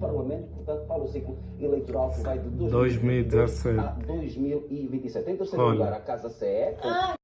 Parlamento, portanto, para o ciclo eleitoral que vai de 2016 a 2027. Em terceiro Olha. lugar, a Casa CE, com ah,